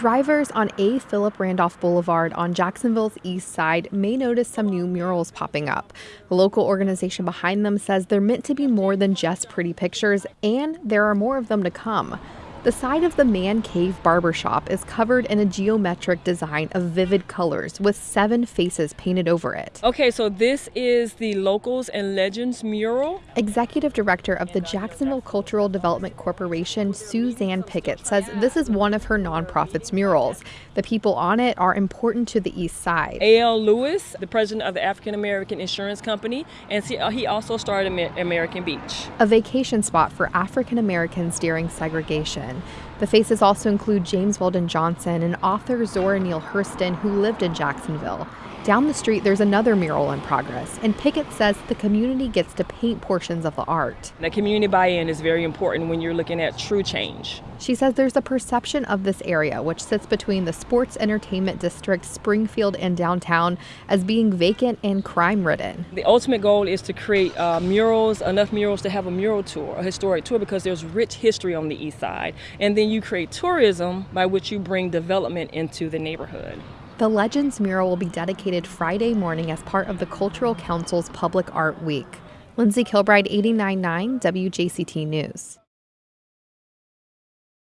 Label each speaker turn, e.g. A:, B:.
A: Drivers on A. Philip Randolph Boulevard on Jacksonville's east side may notice some new murals popping up. The local organization behind them says they're meant to be more than just pretty pictures, and there are more of them to come. The side of the Man Cave Barbershop is covered in a geometric design of vivid colors with seven faces painted over it.
B: Okay, so this is the Locals and Legends mural.
A: Executive Director of the Jacksonville Cultural Development Corporation, Suzanne Pickett, says this is one of her nonprofit's murals. The people on it are important to the East Side.
B: A.L. Lewis, the president of the African American Insurance Company, and he also started American Beach,
A: a vacation spot for African Americans during segregation. The faces also include James Weldon Johnson and author Zora Neale Hurston, who lived in Jacksonville. Down the street, there's another mural in progress, and Pickett says the community gets to paint portions of the art.
B: The community buy in is very important when you're looking at true change.
A: She says there's a perception of this area, which sits between the sports entertainment district, Springfield, and downtown, as being vacant and crime ridden.
B: The ultimate goal is to create uh, murals, enough murals to have a mural tour, a historic tour, because there's rich history on the east side. And then you create tourism by which you bring development into the neighborhood.
A: The Legends mural will be dedicated Friday morning as part of the Cultural Council's Public Art Week. Lindsay Kilbride, 89.9 WJCT News.